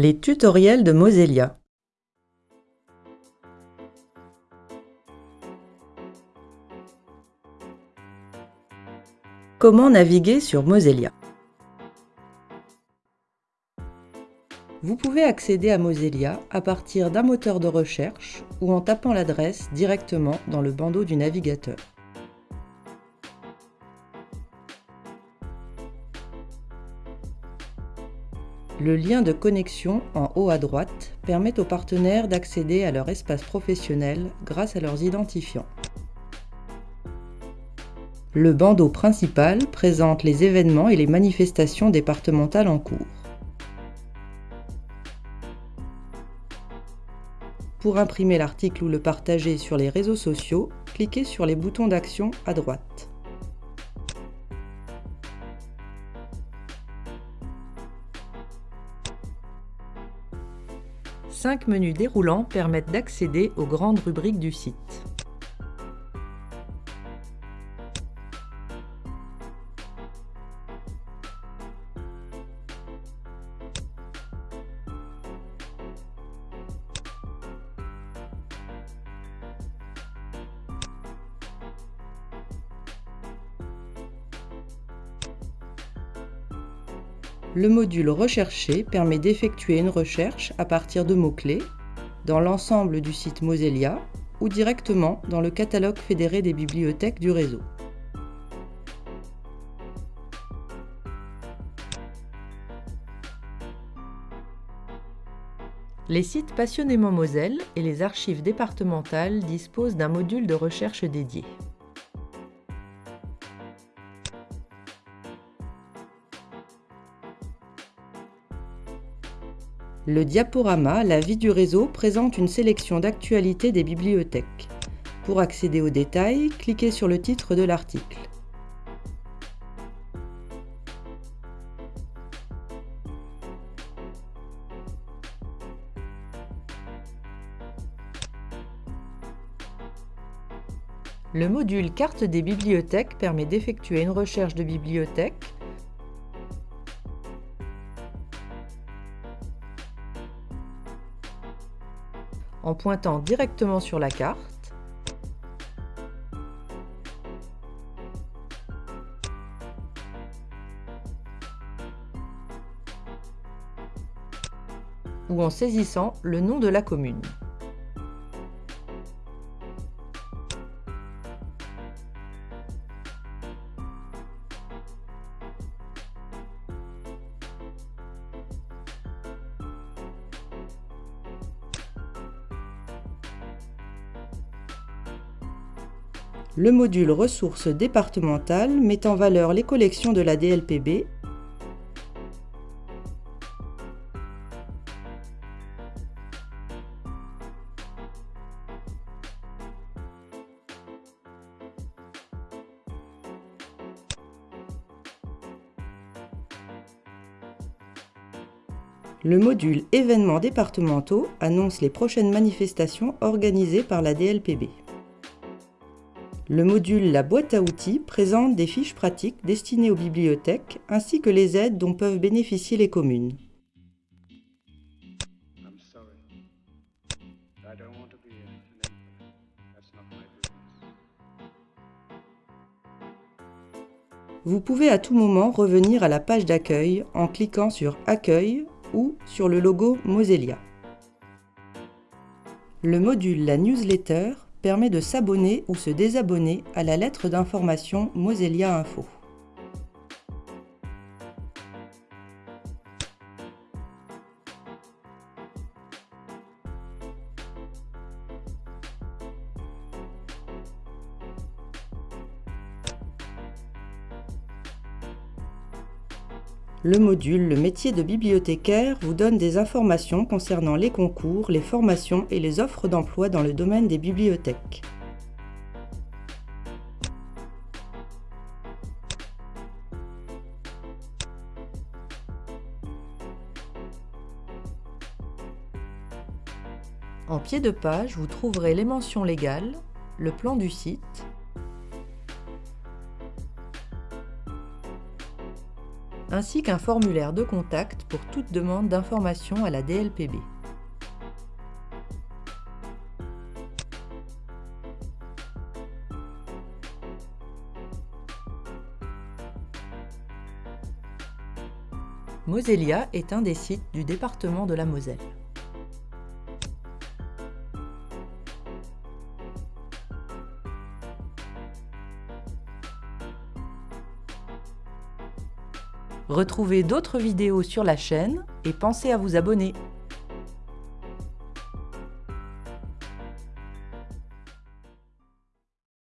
Les tutoriels de Mosellia. Comment naviguer sur Mosellia Vous pouvez accéder à Mosellia à partir d'un moteur de recherche ou en tapant l'adresse directement dans le bandeau du navigateur. Le lien de connexion en haut à droite permet aux partenaires d'accéder à leur espace professionnel grâce à leurs identifiants. Le bandeau principal présente les événements et les manifestations départementales en cours. Pour imprimer l'article ou le partager sur les réseaux sociaux, cliquez sur les boutons d'action à droite. Cinq menus déroulants permettent d'accéder aux grandes rubriques du site. Le module Rechercher permet d'effectuer une recherche à partir de mots-clés dans l'ensemble du site Mosellia ou directement dans le catalogue fédéré des bibliothèques du réseau. Les sites Passionnément Moselle et les archives départementales disposent d'un module de recherche dédié. Le diaporama La vie du réseau présente une sélection d'actualités des bibliothèques. Pour accéder aux détails, cliquez sur le titre de l'article. Le module Carte des bibliothèques permet d'effectuer une recherche de bibliothèque en pointant directement sur la carte ou en saisissant le nom de la commune. Le module ressources départementales met en valeur les collections de la DLPB Le module événements départementaux annonce les prochaines manifestations organisées par la DLPB. Le module La boîte à outils présente des fiches pratiques destinées aux bibliothèques ainsi que les aides dont peuvent bénéficier les communes. Vous pouvez à tout moment revenir à la page d'accueil en cliquant sur Accueil ou sur le logo Mosellia. Le module La newsletter permet de s'abonner ou se désabonner à la lettre d'information Mosellia Info. Le module Le métier de bibliothécaire vous donne des informations concernant les concours, les formations et les offres d'emploi dans le domaine des bibliothèques. En pied de page, vous trouverez les mentions légales, le plan du site, ainsi qu'un formulaire de contact pour toute demande d'information à la DLPB. Mosellia est un des sites du département de la Moselle. Retrouvez d'autres vidéos sur la chaîne et pensez à vous abonner.